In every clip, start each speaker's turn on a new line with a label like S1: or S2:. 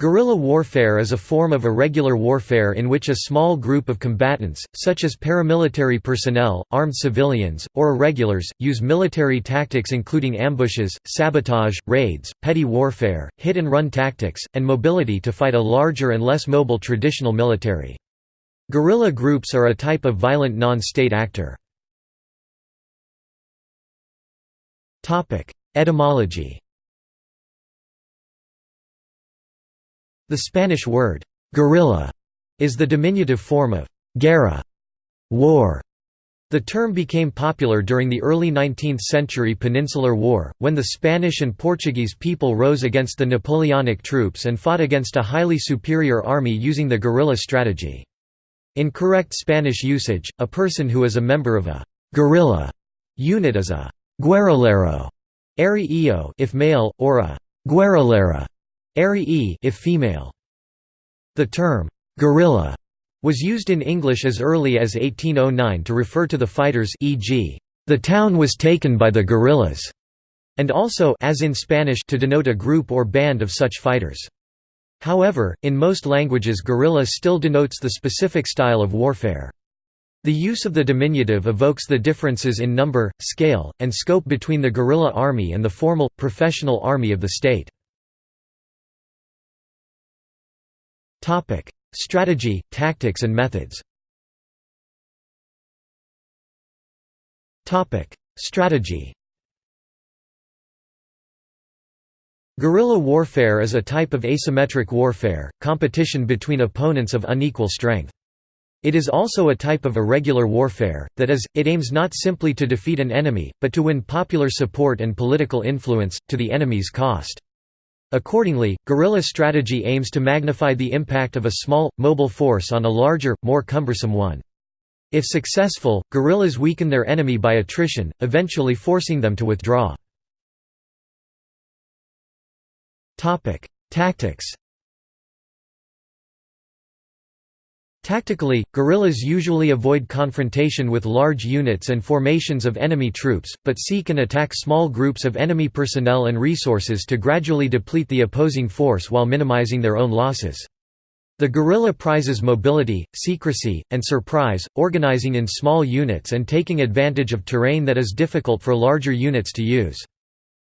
S1: Guerrilla warfare is a form of irregular warfare in which a small group of combatants, such as paramilitary personnel, armed civilians, or irregulars, use military tactics including ambushes, sabotage, raids, petty warfare, hit-and-run tactics, and mobility to fight a larger and less mobile traditional military. Guerrilla groups are a type of violent non-state actor. Etymology The Spanish word, guerrilla, is the diminutive form of guerra war". The term became popular during the early 19th century Peninsular War, when the Spanish and Portuguese people rose against the Napoleonic troops and fought against a highly superior army using the guerrilla strategy. In correct Spanish usage, a person who is a member of a guerrilla unit is a guerrillero if male, or a guerrillera if female. The term, guerrilla, was used in English as early as 1809 to refer to the fighters e.g., the town was taken by the guerrillas, and also as in Spanish to denote a group or band of such fighters. However, in most languages guerrilla still denotes the specific style of warfare. The use of the diminutive evokes the differences in number, scale, and scope between the guerrilla army and the formal, professional army of the state. Topic: Strategy, tactics and methods. Topic: Strategy. Guerrilla warfare is a type of asymmetric warfare, competition between opponents of unequal strength. It is also a type of irregular warfare, that is, it aims not simply to defeat an enemy, but to win popular support and political influence, to the enemy's cost. Accordingly, guerrilla strategy aims to magnify the impact of a small, mobile force on a larger, more cumbersome one. If successful, guerrillas weaken their enemy by attrition, eventually forcing them to withdraw. Tactics Tactically, guerrillas usually avoid confrontation with large units and formations of enemy troops, but seek and attack small groups of enemy personnel and resources to gradually deplete the opposing force while minimizing their own losses. The guerrilla prizes mobility, secrecy, and surprise, organizing in small units and taking advantage of terrain that is difficult for larger units to use.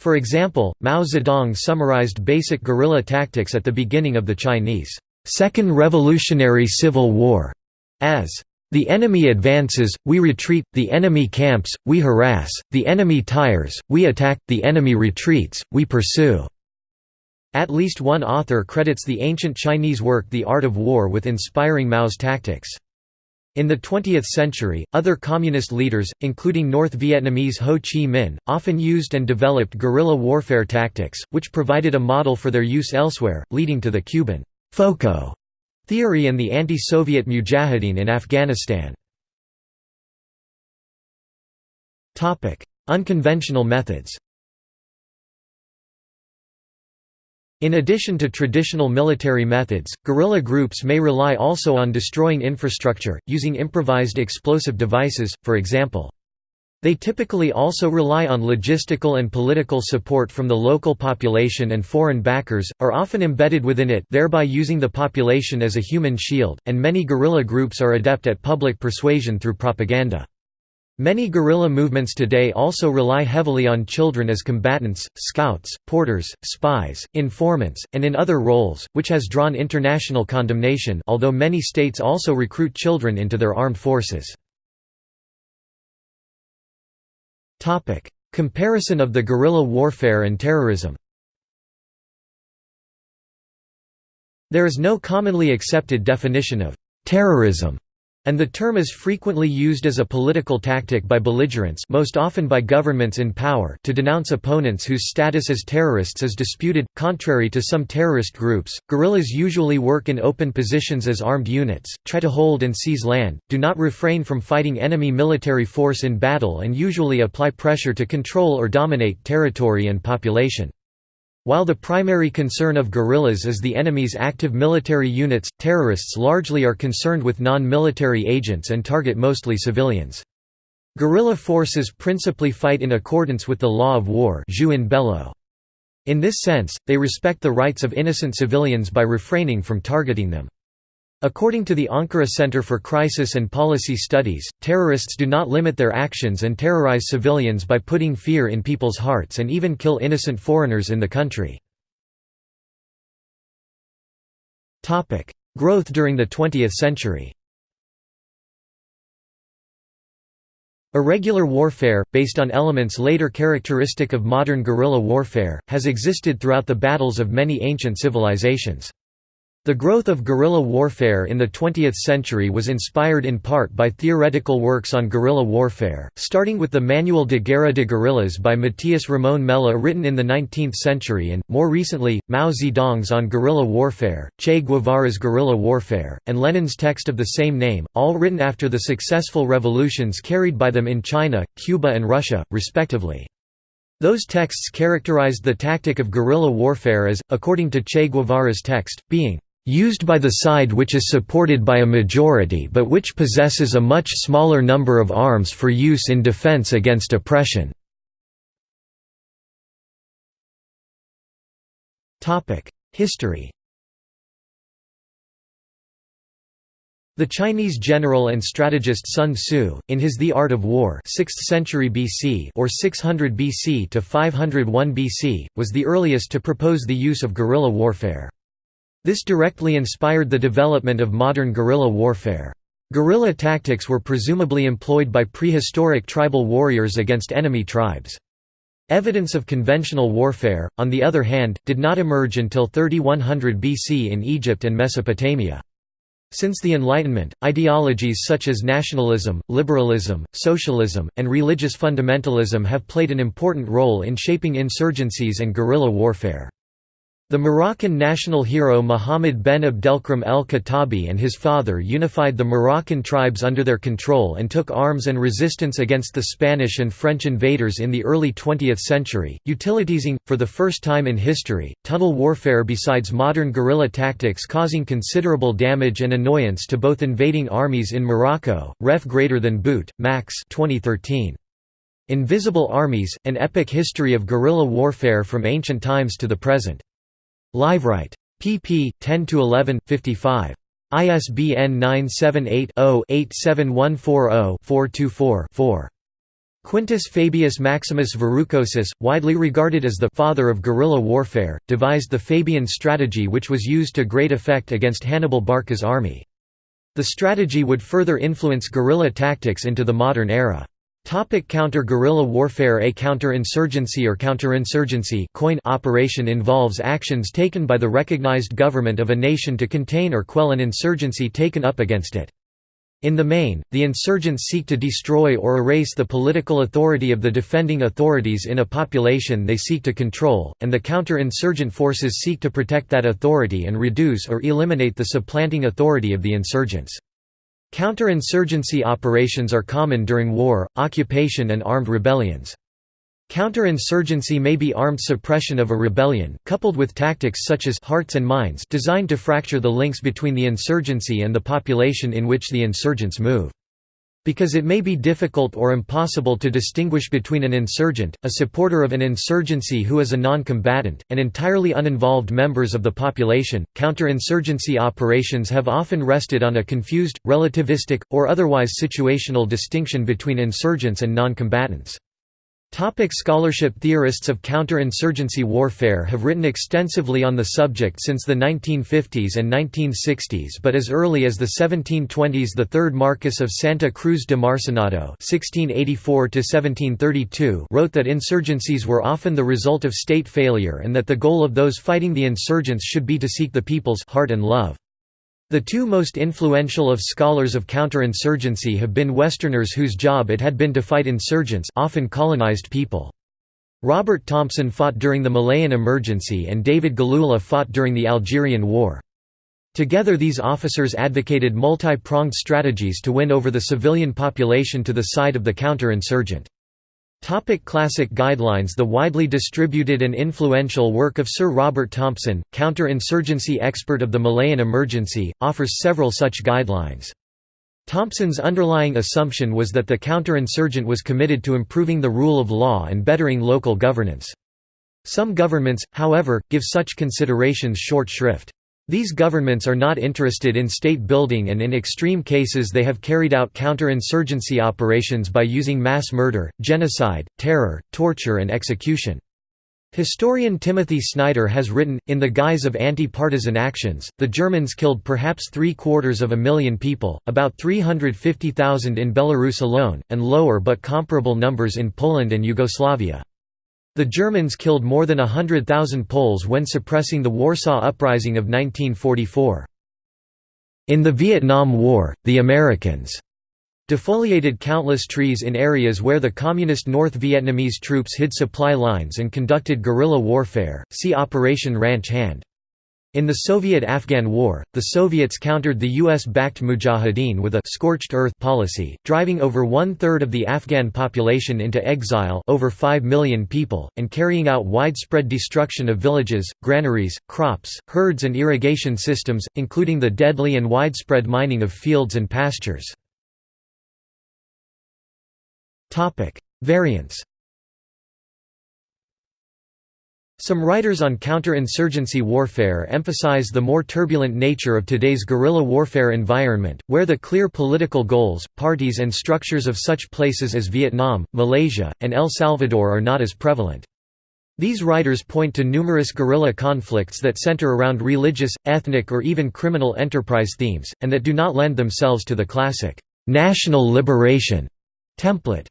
S1: For example, Mao Zedong summarized basic guerrilla tactics at the beginning of the Chinese Second Revolutionary Civil War, as the enemy advances, we retreat, the enemy camps, we harass, the enemy tires, we attack, the enemy retreats, we pursue. At least one author credits the ancient Chinese work The Art of War with inspiring Mao's tactics. In the 20th century, other communist leaders, including North Vietnamese Ho Chi Minh, often used and developed guerrilla warfare tactics, which provided a model for their use elsewhere, leading to the Cuban FOCO theory and the anti-Soviet mujahideen in Afghanistan. Unconventional methods In addition to traditional military methods, guerrilla groups may rely also on destroying infrastructure, using improvised explosive devices, for example. They typically also rely on logistical and political support from the local population and foreign backers, are often embedded within it thereby using the population as a human shield, and many guerrilla groups are adept at public persuasion through propaganda. Many guerrilla movements today also rely heavily on children as combatants, scouts, porters, spies, informants, and in other roles, which has drawn international condemnation although many states also recruit children into their armed forces. Topic: Comparison of the guerrilla warfare and terrorism. There is no commonly accepted definition of terrorism and the term is frequently used as a political tactic by belligerents most often by governments in power to denounce opponents whose status as terrorists is disputed. Contrary to some terrorist groups, guerrillas usually work in open positions as armed units, try to hold and seize land, do not refrain from fighting enemy military force in battle and usually apply pressure to control or dominate territory and population. While the primary concern of guerrillas is the enemy's active military units, terrorists largely are concerned with non-military agents and target mostly civilians. Guerrilla forces principally fight in accordance with the law of war. In this sense, they respect the rights of innocent civilians by refraining from targeting them. According to the Ankara Center for Crisis and Policy Studies, terrorists do not limit their actions and terrorize civilians by putting fear in people's hearts and even kill innocent foreigners in the country. Growth during the 20th century Irregular warfare, based on elements later characteristic of modern guerrilla warfare, has existed throughout the battles of many ancient civilizations. The growth of guerrilla warfare in the 20th century was inspired in part by theoretical works on guerrilla warfare, starting with the Manual de Guerra de Guerrillas by Matías Ramón Mella written in the 19th century and, more recently, Mao Zedong's On Guerrilla Warfare, Che Guevara's Guerrilla Warfare, and Lenin's text of the same name, all written after the successful revolutions carried by them in China, Cuba and Russia, respectively. Those texts characterized the tactic of guerrilla warfare as, according to Che Guevara's text, being used by the side which is supported by a majority but which possesses a much smaller number of arms for use in defense against oppression." History The Chinese general and strategist Sun Tzu, in his The Art of War 6th century BC or 600 BC to 501 BC, was the earliest to propose the use of guerrilla warfare. This directly inspired the development of modern guerrilla warfare. Guerrilla tactics were presumably employed by prehistoric tribal warriors against enemy tribes. Evidence of conventional warfare, on the other hand, did not emerge until 3100 BC in Egypt and Mesopotamia. Since the Enlightenment, ideologies such as nationalism, liberalism, socialism, and religious fundamentalism have played an important role in shaping insurgencies and guerrilla warfare. The Moroccan national hero Mohammed ben Abdelkrim el-Khattabi and his father unified the Moroccan tribes under their control and took arms and resistance against the Spanish and French invaders in the early 20th century, utilitizing, for the first time in history, tunnel warfare besides modern guerrilla tactics causing considerable damage and annoyance to both invading armies in Morocco, ref greater than boot, max 2013. Invisible Armies, An Epic History of Guerrilla Warfare from Ancient Times to the Present. Liveright. pp. 10–11, 55. ISBN 978-0-87140-424-4. Quintus Fabius Maximus Verrucosus, widely regarded as the «father of guerrilla warfare», devised the Fabian strategy which was used to great effect against Hannibal Barca's army. The strategy would further influence guerrilla tactics into the modern era. Topic counter-guerrilla warfare A counter-insurgency or counterinsurgency coin operation involves actions taken by the recognized government of a nation to contain or quell an insurgency taken up against it. In the main, the insurgents seek to destroy or erase the political authority of the defending authorities in a population they seek to control, and the counter-insurgent forces seek to protect that authority and reduce or eliminate the supplanting authority of the insurgents. Counterinsurgency operations are common during war, occupation and armed rebellions. Counterinsurgency may be armed suppression of a rebellion, coupled with tactics such as hearts and minds designed to fracture the links between the insurgency and the population in which the insurgents move. Because it may be difficult or impossible to distinguish between an insurgent, a supporter of an insurgency who is a non-combatant, and entirely uninvolved members of the population, counterinsurgency operations have often rested on a confused, relativistic, or otherwise situational distinction between insurgents and non-combatants. Topic scholarship Theorists of counterinsurgency warfare have written extensively on the subject since the 1950s and 1960s but as early as the 1720s the third Marquess of Santa Cruz de Marcenado wrote that insurgencies were often the result of state failure and that the goal of those fighting the insurgents should be to seek the people's heart and love. The two most influential of scholars of counterinsurgency have been Westerners whose job it had been to fight insurgents often colonized people. Robert Thompson fought during the Malayan Emergency and David Galula fought during the Algerian War. Together these officers advocated multi-pronged strategies to win over the civilian population to the side of the counter-insurgent. Topic classic guidelines The widely distributed and influential work of Sir Robert Thompson, counter-insurgency expert of the Malayan emergency, offers several such guidelines. Thompson's underlying assumption was that the counter-insurgent was committed to improving the rule of law and bettering local governance. Some governments, however, give such considerations short shrift. These governments are not interested in state building and in extreme cases they have carried out counter-insurgency operations by using mass murder, genocide, terror, torture and execution. Historian Timothy Snyder has written, in the guise of anti-partisan actions, the Germans killed perhaps three-quarters of a million people, about 350,000 in Belarus alone, and lower but comparable numbers in Poland and Yugoslavia. The Germans killed more than hundred thousand Poles when suppressing the Warsaw Uprising of 1944. In the Vietnam War, the Americans defoliated countless trees in areas where the Communist North Vietnamese troops hid supply lines and conducted guerrilla warfare, see Operation Ranch Hand. In the Soviet–Afghan War, the Soviets countered the US-backed Mujahideen with a «scorched earth» policy, driving over one-third of the Afghan population into exile over 5 million people, and carrying out widespread destruction of villages, granaries, crops, herds and irrigation systems, including the deadly and widespread mining of fields and pastures. Variants Some writers on counter-insurgency warfare emphasize the more turbulent nature of today's guerrilla warfare environment, where the clear political goals, parties and structures of such places as Vietnam, Malaysia, and El Salvador are not as prevalent. These writers point to numerous guerrilla conflicts that center around religious, ethnic or even criminal enterprise themes, and that do not lend themselves to the classic, "'national liberation' template.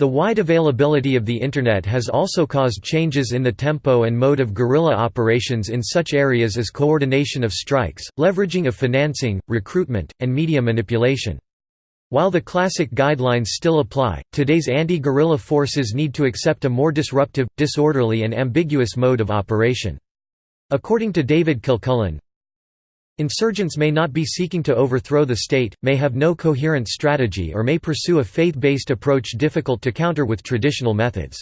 S1: The wide availability of the Internet has also caused changes in the tempo and mode of guerrilla operations in such areas as coordination of strikes, leveraging of financing, recruitment, and media manipulation. While the classic guidelines still apply, today's anti-guerrilla forces need to accept a more disruptive, disorderly and ambiguous mode of operation. According to David Kilcullen, Insurgents may not be seeking to overthrow the state, may have no coherent strategy or may pursue a faith-based approach difficult to counter with traditional methods.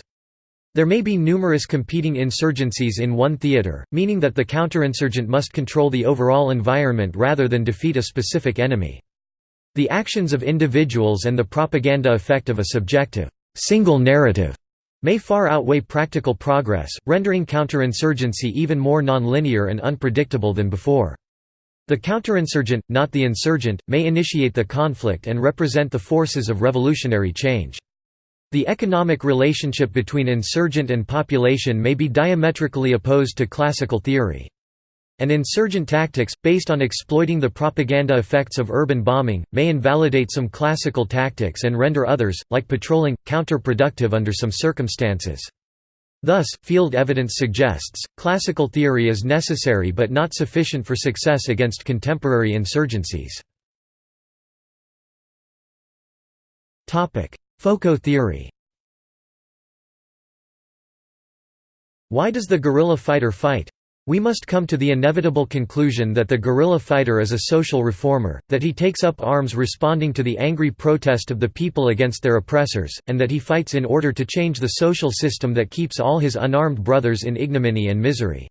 S1: There may be numerous competing insurgencies in one theater, meaning that the counterinsurgent must control the overall environment rather than defeat a specific enemy. The actions of individuals and the propaganda effect of a subjective, single narrative may far outweigh practical progress, rendering counterinsurgency even more nonlinear and unpredictable than before. The counterinsurgent, not the insurgent, may initiate the conflict and represent the forces of revolutionary change. The economic relationship between insurgent and population may be diametrically opposed to classical theory. And insurgent tactics, based on exploiting the propaganda effects of urban bombing, may invalidate some classical tactics and render others, like patrolling, counterproductive under some circumstances. Thus, field evidence suggests, classical theory is necessary but not sufficient for success against contemporary insurgencies. FOCO theory Why does the guerrilla fighter fight? We must come to the inevitable conclusion that the guerrilla fighter is a social reformer, that he takes up arms responding to the angry protest of the people against their oppressors, and that he fights in order to change the social system that keeps all his unarmed brothers in ignominy and misery.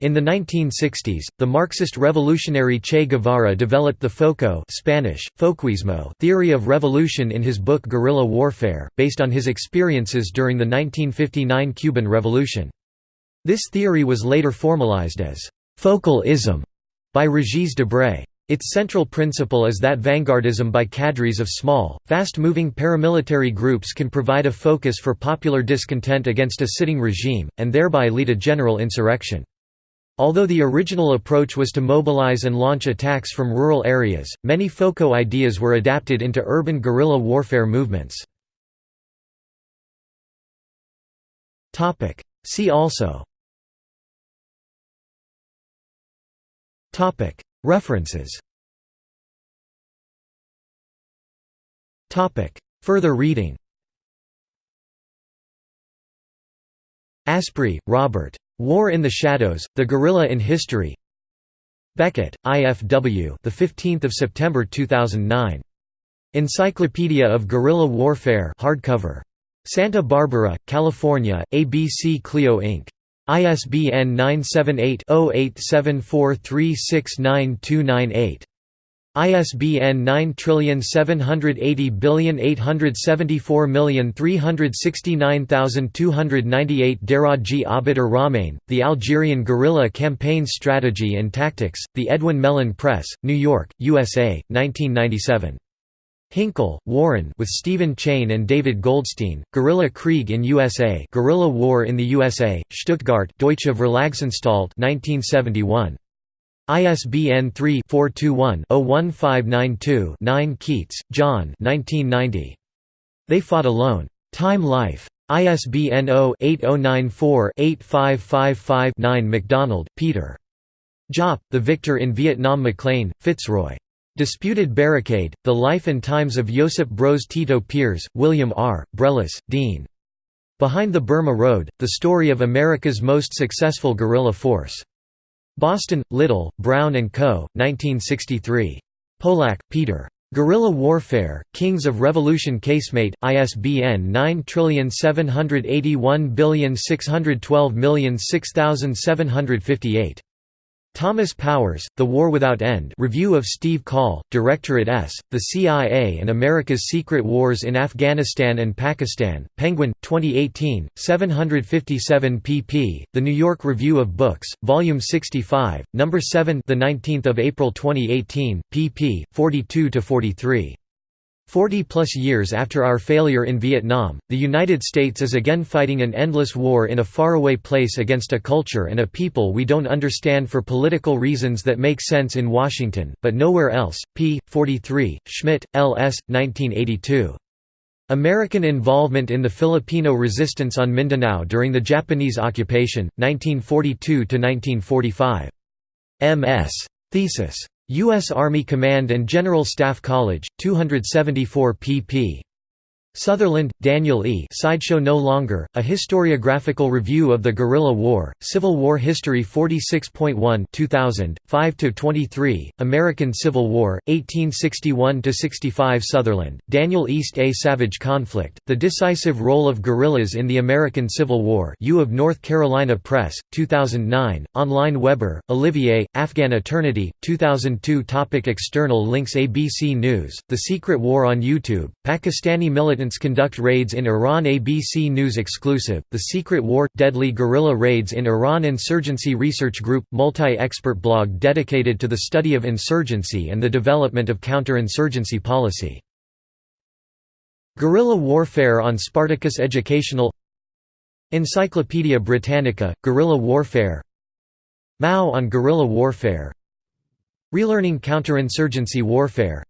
S1: In the 1960s, the Marxist revolutionary Che Guevara developed the FOCO Spanish, Foquismo theory of revolution in his book Guerrilla Warfare, based on his experiences during the 1959 Cuban Revolution. This theory was later formalized as «focal-ism» by Regis Debray. Its central principle is that vanguardism by cadres of small, fast-moving paramilitary groups can provide a focus for popular discontent against a sitting regime, and thereby lead a general insurrection. Although the original approach was to mobilize and launch attacks from rural areas, many FOCO ideas were adapted into urban guerrilla warfare movements. See also References Further reading Asprey, Robert. War in the Shadows: The Guerrilla in History. Beckett, IFW. The 15th of September 2009. Encyclopedia of Guerrilla Warfare hardcover. Santa Barbara, California: ABC Clio Inc. ISBN 978-0874369298. ISBN 9780874369298 Daraji Abidar Rahmain, The Algerian Guerrilla Campaign Strategy and Tactics, The Edwin Mellen Press, New York, USA, 1997. Hinckle, Warren with Stephen Chain and David Goldstein, Guerrilla Krieg in USA Guerrilla War in the USA, Stuttgart Deutsche Verlagsanstalt 1971. ISBN 3-421-01592-9 Keats, John They Fought Alone. Time Life. ISBN 0-8094-8555-9 MacDonald, Peter. Giap, The Victor in Vietnam Maclean, Fitzroy. Disputed Barricade, The Life and Times of Josip Broz Tito Peers, William R., Brelis, Dean. Behind the Burma Road, The Story of America's Most Successful Guerrilla Force. Boston, Little, Brown & Co., 1963. Polack, Peter. Guerrilla Warfare, Kings of Revolution Casemate, ISBN 9781612006758. Thomas Powers, The War Without End Review of Steve Coll, Directorate S., The CIA and America's Secret Wars in Afghanistan and Pakistan, Penguin, 2018, 757 pp. The New York Review of Books, Volume 65, No. 7 of April 2018, pp. 42–43. Forty-plus years after our failure in Vietnam, the United States is again fighting an endless war in a faraway place against a culture and a people we don't understand for political reasons that make sense in Washington, but nowhere else. p. 43, Schmidt, L. S., 1982. American involvement in the Filipino resistance on Mindanao during the Japanese occupation, 1942–1945. M.S. Thesis. U.S. Army Command and General Staff College, 274 pp. Sutherland, Daniel E. Sideshow No Longer, A Historiographical Review of the Guerrilla War, Civil War History 46.1 2000, 5–23, American Civil War, 1861–65 Sutherland, Daniel East A Savage Conflict, The Decisive Role of Guerrillas in the American Civil War U of North Carolina Press, 2009, online Weber, Olivier, Afghan Eternity, 2002 Topic External links ABC News, The Secret War on YouTube, Pakistani militants conduct raids in Iran ABC News exclusive, The Secret War – Deadly guerrilla raids in Iran Insurgency Research Group – multi-expert blog dedicated to the study of insurgency and the development of counter-insurgency policy. Guerrilla warfare on Spartacus Educational Encyclopaedia Britannica, Guerrilla Warfare Mao on Guerrilla Warfare Relearning Counterinsurgency Warfare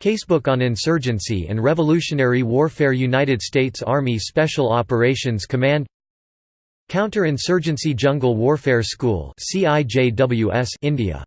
S1: Casebook on Insurgency and Revolutionary Warfare United States Army Special Operations Command Counter-Insurgency Jungle Warfare School India